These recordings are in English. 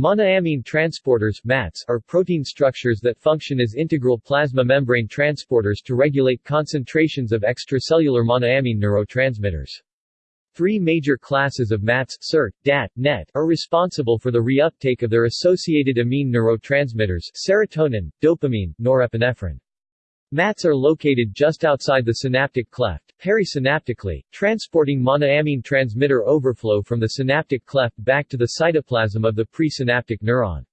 Monoamine transporters MATs are protein structures that function as integral plasma membrane transporters to regulate concentrations of extracellular monoamine neurotransmitters. Three major classes of MATs SERT, DAT, NET are responsible for the reuptake of their associated amine neurotransmitters serotonin, dopamine, norepinephrine. MATs are located just outside the synaptic cleft, perisynaptically, transporting monoamine transmitter overflow from the synaptic cleft back to the cytoplasm of the presynaptic neuron.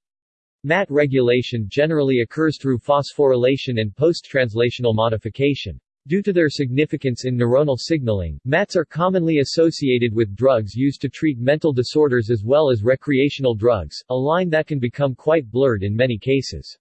MAT regulation generally occurs through phosphorylation and post-translational modification. Due to their significance in neuronal signaling, MATs are commonly associated with drugs used to treat mental disorders as well as recreational drugs, a line that can become quite blurred in many cases.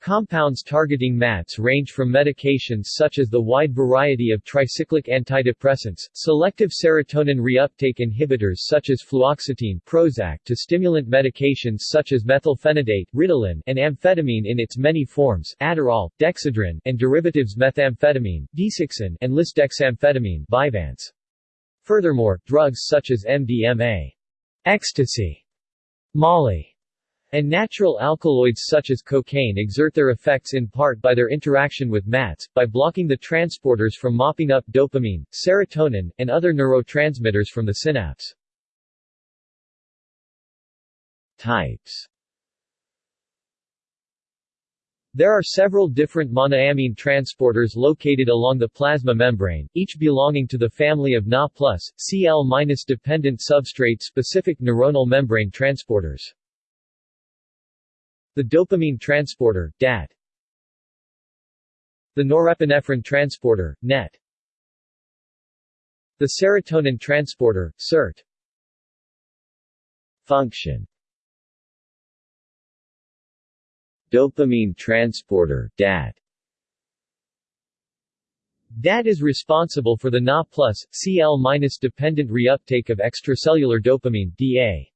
Compounds targeting MATs range from medications such as the wide variety of tricyclic antidepressants, selective serotonin reuptake inhibitors such as fluoxetine Prozac to stimulant medications such as methylphenidate Ritalin and amphetamine in its many forms Adderall, Dexedrine, and derivatives methamphetamine Desoxyn and lisdexamfetamine Vyvanse. Furthermore, drugs such as MDMA, ecstasy, Molly, and natural alkaloids such as cocaine exert their effects in part by their interaction with MATs, by blocking the transporters from mopping up dopamine, serotonin, and other neurotransmitters from the synapse. Types There are several different monoamine transporters located along the plasma membrane, each belonging to the family of Na plus, Cl-dependent substrate-specific neuronal membrane transporters. The dopamine transporter, DAT. The norepinephrine transporter, NET. The serotonin transporter, SERT. Function Dopamine transporter, DAT. DAT is responsible for the Na+, Cl-dependent reuptake of extracellular dopamine DA.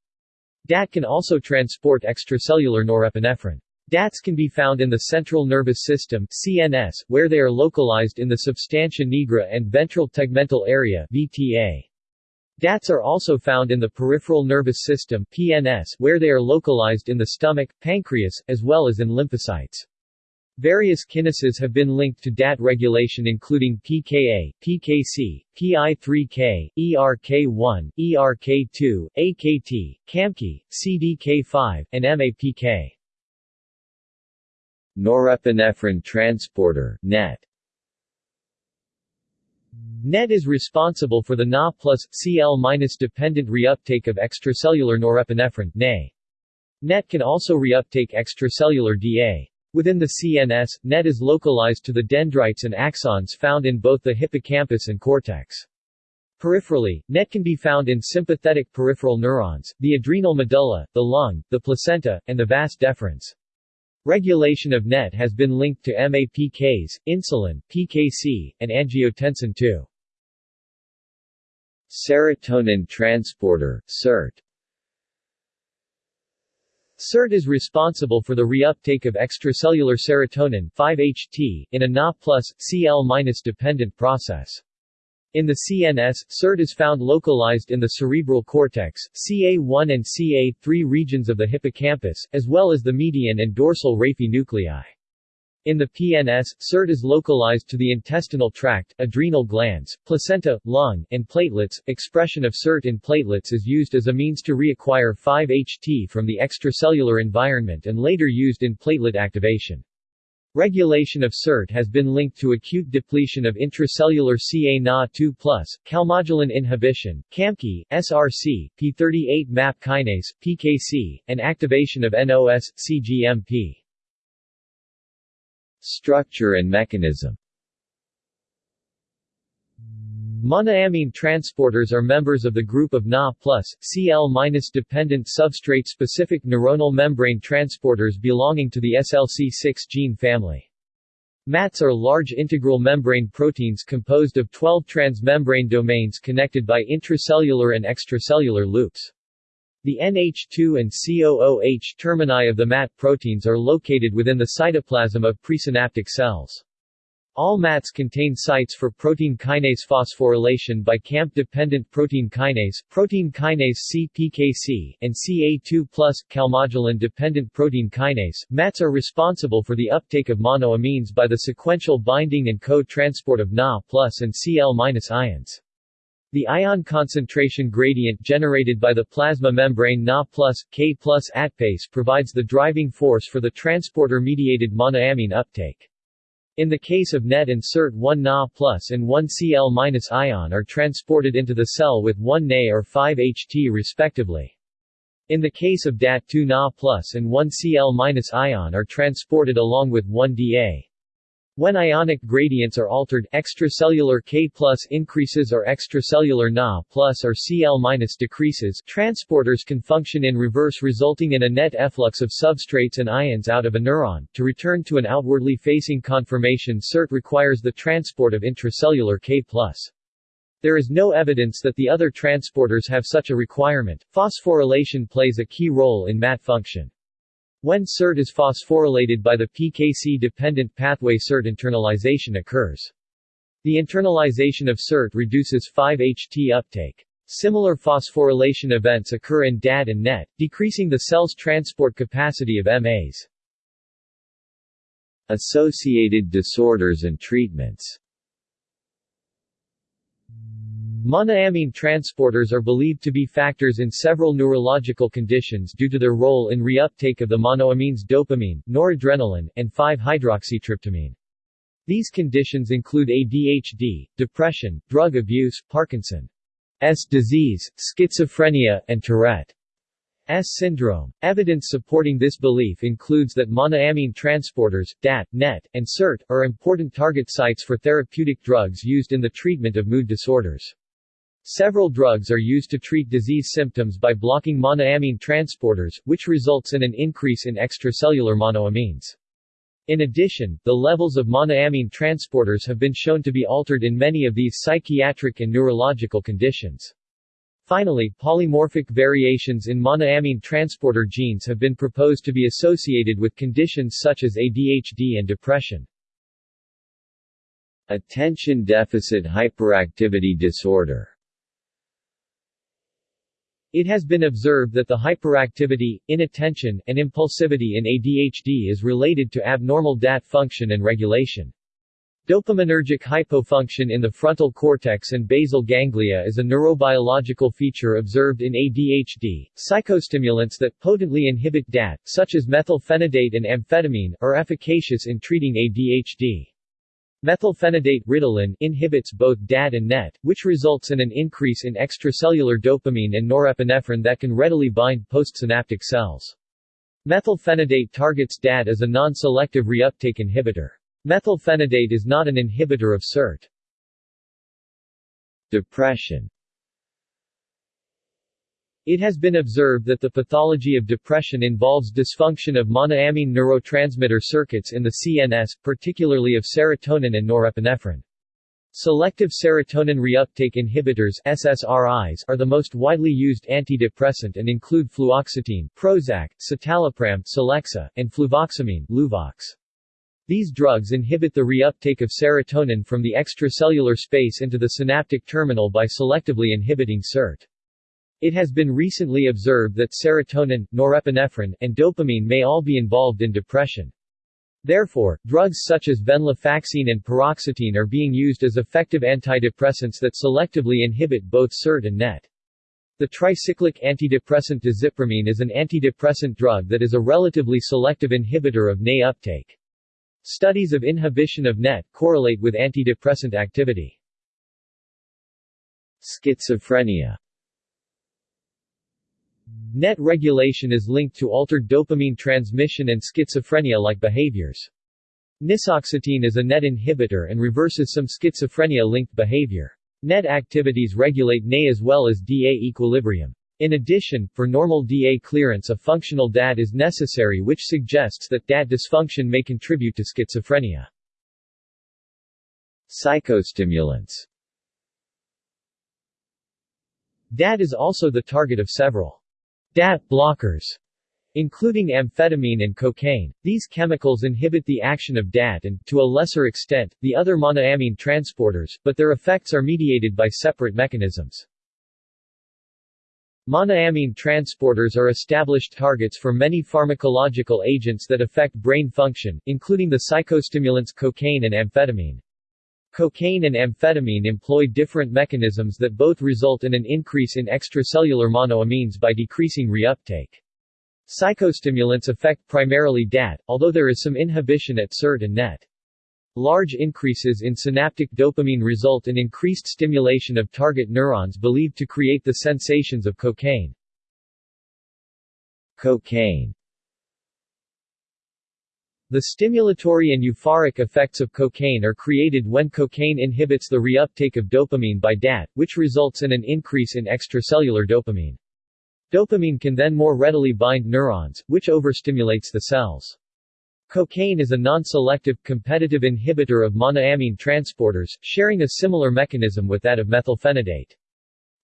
DAT can also transport extracellular norepinephrine. DATs can be found in the central nervous system CNS, where they are localized in the substantia nigra and ventral tegmental area VTA. DATs are also found in the peripheral nervous system PNS, where they are localized in the stomach, pancreas, as well as in lymphocytes. Various kinases have been linked to DAT regulation including pKa, pKc, PI3K, ERK1, ERK2, AKT, CAMKI, CDK5, and MAPK. Norepinephrine transporter NET NET is responsible for the Na plus Cl-dependent reuptake of extracellular norepinephrine NA. NET can also reuptake extracellular DA. Within the CNS, NET is localized to the dendrites and axons found in both the hippocampus and cortex. Peripherally, NET can be found in sympathetic peripheral neurons, the adrenal medulla, the lung, the placenta, and the vas deferens. Regulation of NET has been linked to MAPKs, insulin, PKC, and angiotensin II. Serotonin transporter, SERT SERT is responsible for the reuptake of extracellular serotonin 5-HT in a Na Cl-dependent process. In the CNS, SERT is found localized in the cerebral cortex, CA1 and CA3 regions of the hippocampus, as well as the median and dorsal raphe nuclei. In the PNS, SERT is localized to the intestinal tract, adrenal glands, placenta, lung, and platelets. Expression of SERT in platelets is used as a means to reacquire 5-HT from the extracellular environment and later used in platelet activation. Regulation of SERT has been linked to acute depletion of intracellular CA-Na2+, calmodulin inhibition, CAMKI, SRC, P38 MAP kinase, PKC, and activation of NOS, CGMP. Structure and mechanism Monoamine transporters are members of the group of Na+, Cl-dependent substrate-specific neuronal membrane transporters belonging to the SLC6 gene family. MATs are large integral membrane proteins composed of 12 transmembrane domains connected by intracellular and extracellular loops. The NH2 and COOH termini of the MAT proteins are located within the cytoplasm of presynaptic cells. All MATs contain sites for protein kinase phosphorylation by CAMP-dependent protein kinase, protein kinase CPKC, and CA2+, calmodulin-dependent protein kinase. MATs are responsible for the uptake of monoamines by the sequential binding and co-transport of Na and Cl- ions. The ion concentration gradient generated by the plasma membrane Na K ATPase provides the driving force for the transporter-mediated monoamine uptake. In the case of NET and SERT 1 Na plus and 1 Cl ion are transported into the cell with 1 Na or 5 HT respectively. In the case of DAT 2 Na plus and 1 Cl ion are transported along with 1 Da. When ionic gradients are altered, extracellular K increases or extracellular Na or Cl decreases, transporters can function in reverse resulting in a net efflux of substrates and ions out of a neuron. To return to an outwardly facing conformation SERT requires the transport of intracellular K There is no evidence that the other transporters have such a requirement. Phosphorylation plays a key role in MAT function. When SERT is phosphorylated by the PKC-dependent pathway SERT internalization occurs. The internalization of SERT reduces 5-HT uptake. Similar phosphorylation events occur in DAT and NET, decreasing the cell's transport capacity of MAs. Associated disorders and treatments Monoamine transporters are believed to be factors in several neurological conditions due to their role in reuptake of the monoamines dopamine, noradrenaline, and 5-hydroxytryptamine. These conditions include ADHD, depression, drug abuse, Parkinson's disease, schizophrenia, and Tourette's syndrome. Evidence supporting this belief includes that monoamine transporters, DAT, NET, and SERT, are important target sites for therapeutic drugs used in the treatment of mood disorders. Several drugs are used to treat disease symptoms by blocking monoamine transporters, which results in an increase in extracellular monoamines. In addition, the levels of monoamine transporters have been shown to be altered in many of these psychiatric and neurological conditions. Finally, polymorphic variations in monoamine transporter genes have been proposed to be associated with conditions such as ADHD and depression. Attention deficit hyperactivity disorder it has been observed that the hyperactivity, inattention, and impulsivity in ADHD is related to abnormal DAT function and regulation. Dopaminergic hypofunction in the frontal cortex and basal ganglia is a neurobiological feature observed in ADHD. Psychostimulants that potently inhibit DAT, such as methylphenidate and amphetamine, are efficacious in treating ADHD. Methylphenidate Ritalin inhibits both DAT and NET, which results in an increase in extracellular dopamine and norepinephrine that can readily bind postsynaptic cells. Methylphenidate targets DAT as a non-selective reuptake inhibitor. Methylphenidate is not an inhibitor of SERT. Depression it has been observed that the pathology of depression involves dysfunction of monoamine neurotransmitter circuits in the CNS, particularly of serotonin and norepinephrine. Selective serotonin reuptake inhibitors SSRIs are the most widely used antidepressant and include fluoxetine, Prozac, citalopram, Celexa, and fluvoxamine Luvox. These drugs inhibit the reuptake of serotonin from the extracellular space into the synaptic terminal by selectively inhibiting SERT. It has been recently observed that serotonin, norepinephrine, and dopamine may all be involved in depression. Therefore, drugs such as venlafaxine and paroxetine are being used as effective antidepressants that selectively inhibit both SERT and NET. The tricyclic antidepressant desipramine is an antidepressant drug that is a relatively selective inhibitor of NA uptake. Studies of inhibition of NET correlate with antidepressant activity. Schizophrenia NET regulation is linked to altered dopamine transmission and schizophrenia-like behaviors. Nisoxetine is a NET inhibitor and reverses some schizophrenia-linked behavior. NET activities regulate NA as well as DA equilibrium. In addition, for normal DA clearance a functional DAT is necessary which suggests that DAT dysfunction may contribute to schizophrenia. Psychostimulants DAT is also the target of several DAT blockers including amphetamine and cocaine. These chemicals inhibit the action of DAT and, to a lesser extent, the other monoamine transporters, but their effects are mediated by separate mechanisms. Monoamine transporters are established targets for many pharmacological agents that affect brain function, including the psychostimulants cocaine and amphetamine. Cocaine and amphetamine employ different mechanisms that both result in an increase in extracellular monoamines by decreasing reuptake. Psychostimulants affect primarily DAT, although there is some inhibition at SERT and NET. Large increases in synaptic dopamine result in increased stimulation of target neurons believed to create the sensations of cocaine. Cocaine the stimulatory and euphoric effects of cocaine are created when cocaine inhibits the reuptake of dopamine by DAT, which results in an increase in extracellular dopamine. Dopamine can then more readily bind neurons, which overstimulates the cells. Cocaine is a non-selective, competitive inhibitor of monoamine transporters, sharing a similar mechanism with that of methylphenidate.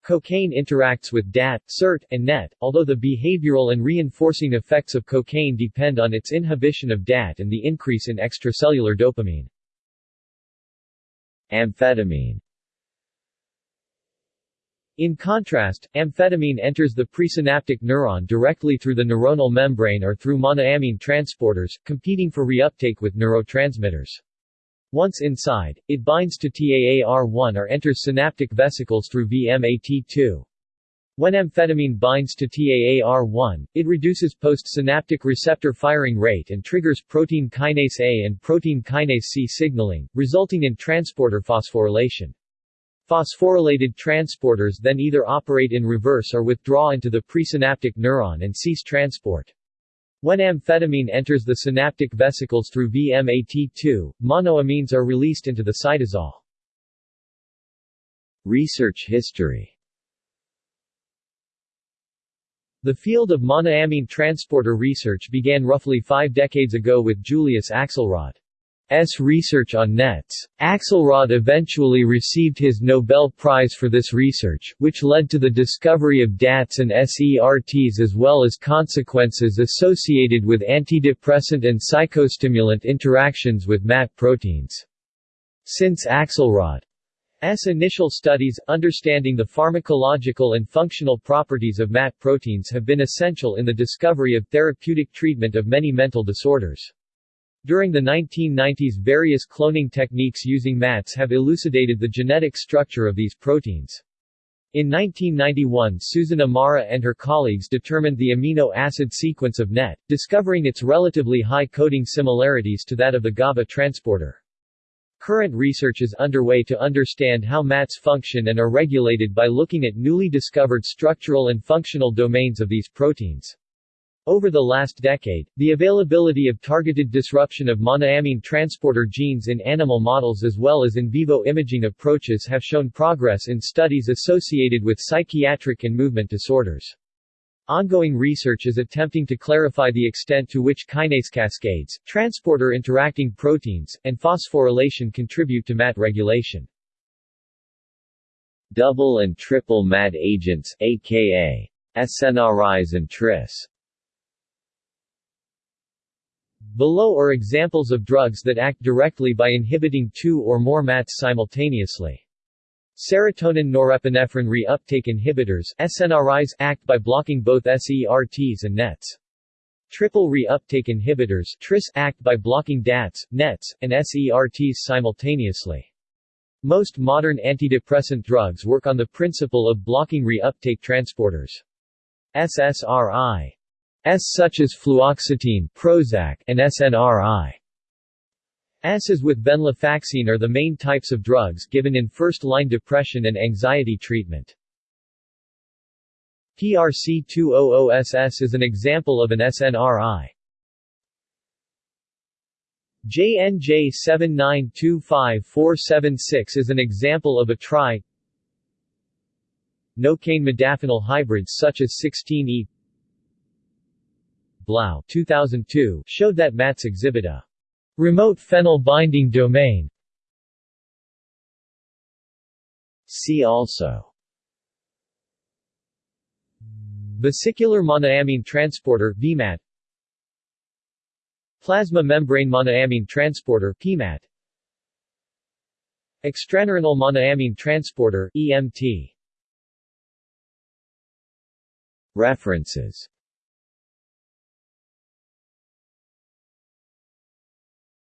Cocaine interacts with DAT, SERT, and NET, although the behavioral and reinforcing effects of cocaine depend on its inhibition of DAT and the increase in extracellular dopamine. Amphetamine In contrast, amphetamine enters the presynaptic neuron directly through the neuronal membrane or through monoamine transporters, competing for reuptake with neurotransmitters. Once inside, it binds to TAAR1 or enters synaptic vesicles through VMAT2. When amphetamine binds to TAAR1, it reduces postsynaptic receptor firing rate and triggers protein kinase A and protein kinase C signaling, resulting in transporter phosphorylation. Phosphorylated transporters then either operate in reverse or withdraw into the presynaptic neuron and cease transport. When amphetamine enters the synaptic vesicles through VMAT2, monoamines are released into the cytosol. Research history The field of monoamine transporter research began roughly five decades ago with Julius Axelrod. S. research on nets. Axelrod eventually received his Nobel Prize for this research, which led to the discovery of DATs and SERTs as well as consequences associated with antidepressant and psychostimulant interactions with MAT proteins. Since Axelrod's initial studies, understanding the pharmacological and functional properties of MAT proteins have been essential in the discovery of therapeutic treatment of many mental disorders. During the 1990s various cloning techniques using MATs have elucidated the genetic structure of these proteins. In 1991 Susan Amara and her colleagues determined the amino acid sequence of NET, discovering its relatively high coding similarities to that of the GABA transporter. Current research is underway to understand how MATs function and are regulated by looking at newly discovered structural and functional domains of these proteins. Over the last decade, the availability of targeted disruption of monoamine transporter genes in animal models as well as in vivo imaging approaches have shown progress in studies associated with psychiatric and movement disorders. Ongoing research is attempting to clarify the extent to which kinase cascades, transporter interacting proteins, and phosphorylation contribute to MAT regulation. Double and triple MAT agents aka SNRIs and TRIS Below are examples of drugs that act directly by inhibiting two or more MATs simultaneously. Serotonin norepinephrine reuptake inhibitors SNRIs act by blocking both SERTs and NETs. Triple reuptake inhibitors TRIS act by blocking DATs, NETs, and SERTs simultaneously. Most modern antidepressant drugs work on the principle of blocking reuptake transporters. SSRI such as fluoxetine Prozac and SNRI. S as with venlafaxine are the main types of drugs given in first-line depression and anxiety treatment. PRC200SS is an example of an SNRI. JNJ7925476 is an example of a tri nocaine modafinil hybrids such as 16E Blau 2002 showed that MATs exhibit a remote phenyl binding domain. See also. Vesicular monoamine transporter VMAT. Plasma membrane monoamine transporter PMAT. Extraneuronal monoamine transporter EMT References